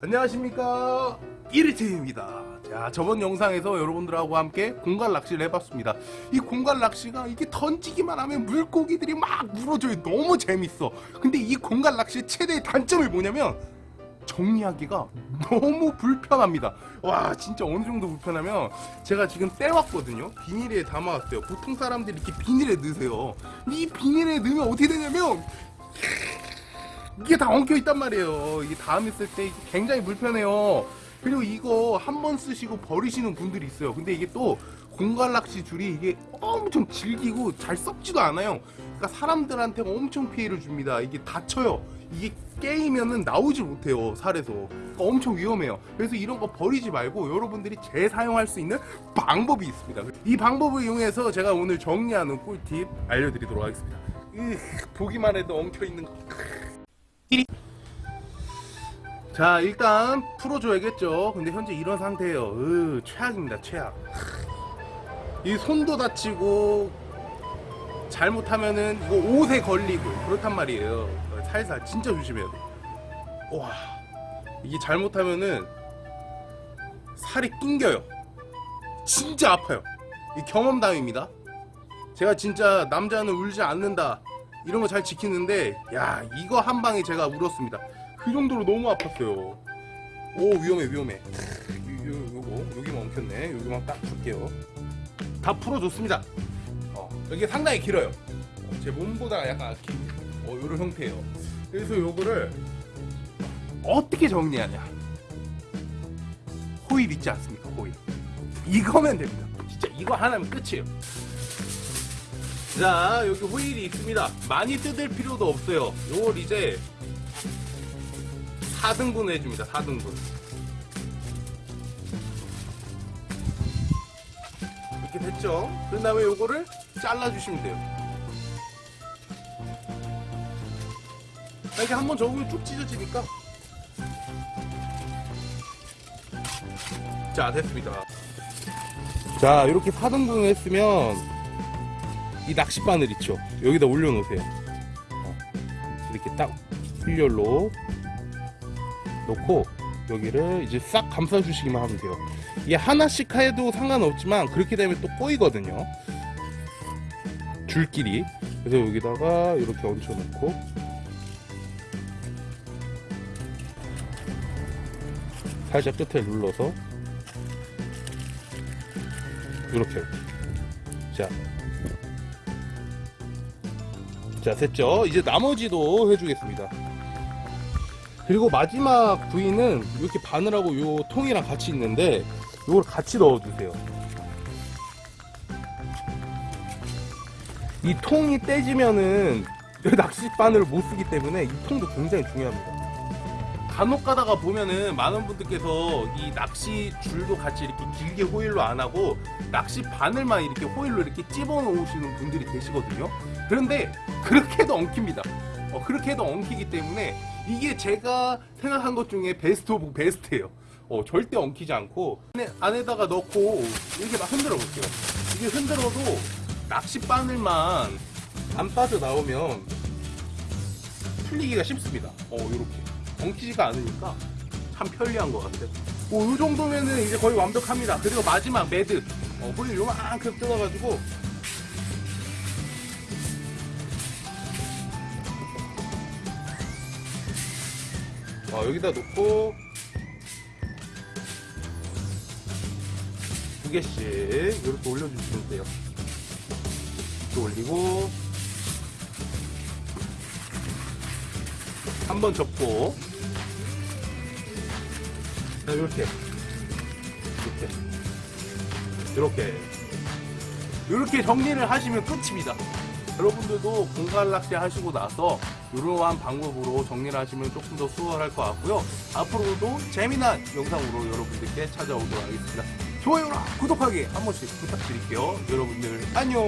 안녕하십니까? 이리트입니다. 자 저번 영상에서 여러분들하고 함께 공갈 낚시를 해봤습니다. 이 공갈 낚시가 이게 던지기만 하면 물고기들이 막 물어줘요. 너무 재밌어. 근데 이 공갈 낚시의 최대의 단점이 뭐냐면 정리하기가 너무 불편합니다. 와 진짜 어느 정도 불편하면 제가 지금 떼왔거든요. 비닐에 담아왔어요. 보통 사람들이 이렇게 비닐에 넣으세요. 이 비닐에 넣으면 어떻게 되냐면 이게 다 엉켜 있단 말이에요. 이게 다음에 쓸때 굉장히 불편해요. 그리고 이거 한 번 쓰시고 버리시는 분들이 있어요. 근데 이게 또 공갈낚시 줄이 이게 엄청 질기고 잘 썩지도 않아요. 그러니까 사람들한테 엄청 피해를 줍니다. 이게 다쳐요. 이게 깨이면은 나오질 못해요. 살에서. 그러니까 엄청 위험해요. 그래서 이런 거 버리지 말고 여러분들이 재사용할 수 있는 방법이 있습니다. 이 방법을 이용해서 제가 오늘 정리하는 꿀팁 알려드리도록 하겠습니다. 으, 보기만 해도 엉켜 있는 거. 자 일단 풀어줘야겠죠. 근데 현재 이런 상태예요. 으, 최악입니다 최악. 이 손도 다치고 잘못하면은 이거 옷에 걸리고 그렇단 말이에요. 살살 진짜 조심해야 돼와 이게 잘못하면은 살이 낑겨요. 진짜 아파요. 이 경험담입니다. 제가 진짜 남자는 울지 않는다 이런 거 잘 지키는데 야 이거 한 방에 제가 울었습니다. 그 정도로 너무 아팠어요. 오 위험해 위험해. 요, 요, 요거 여기만 엉켰네. 여기만 딱 줄게요. 다 풀어줬습니다. 어, 여기 상당히 길어요. 어, 제 몸보다 약간 긴 어, 요런 형태예요. 그래서 요거를 어떻게 정리하냐? 호일 있지 않습니까? 호일. 이거면 됩니다. 진짜 이거 하나면 끝이에요 자 여기 호일이 있습니다. 많이 뜯을 필요도 없어요. 요걸 이제 4등분 해줍니다 4등분. 이렇게 됐죠? 그 다음에 요거를 잘라주시면 돼요. 이렇게 한번 접으면 쭉 찢어지니까. 자 됐습니다. 자 이렇게 4등분을 했으면 이 낚싯바늘 있죠? 여기다 올려놓으세요. 어, 이렇게 딱 일렬로 놓고 여기를 이제 싹 감싸 주시기만 하면 돼요. 이게 하나씩 해도 상관없지만 그렇게 되면 또 꼬이거든요. 줄끼리. 그래서 여기다가 이렇게 얹혀 놓고. 살짝 끝에 눌러서 이렇게. 자, 자 됐죠? 이제 나머지도 해주겠습니다. 그리고 마지막 부위는 이렇게 바늘하고 요 통이랑 같이 있는데 이걸 같이 넣어주세요. 이 통이 떼지면은 낚시 바늘을 못 쓰기 때문에 이 통도 굉장히 중요합니다 간혹 가다가 보면은 많은 분들께서 이 낚시 줄도 같이 이렇게 길게 호일로 안 하고 낚시 바늘만 이렇게 호일로 이렇게 찝어 놓으시는 분들이 계시거든요. 그런데 그렇게 해도 엉킵니다. 어, 그렇게 해도 엉키기 때문에 이게 제가 생각한 것 중에 best of best예요. 어, 절대 엉키지 않고 안에, 안에다가 넣고 이렇게 막 흔들어 볼게요. 이게 흔들어도 낚시 바늘만 안 빠져 나오면 풀리기가 쉽습니다. 어 이렇게 엉키지가 않으니까 참 편리한 것 같아요 뭐, 이 정도면은 이제 거의 완벽합니다. 그리고 마지막 매드. 어, 호일 요만큼 뜯어가지고. 어, 여기다 놓고. 두 개씩 이렇게 올려주시면 돼요. 이렇게 올리고. 한 번 접고. 자, 이렇게. 이렇게. 이렇게. 이렇게 정리를 하시면 끝입니다. 여러분들도 공갈 낚시 하시고 나서 이러한 방법으로 정리를 하시면 조금 더 수월할 것 같고요. 앞으로도 재미난 영상으로 여러분들께 찾아오도록 하겠습니다. 좋아요랑 구독하기 한 번씩 부탁드릴게요. 여러분들 안녕!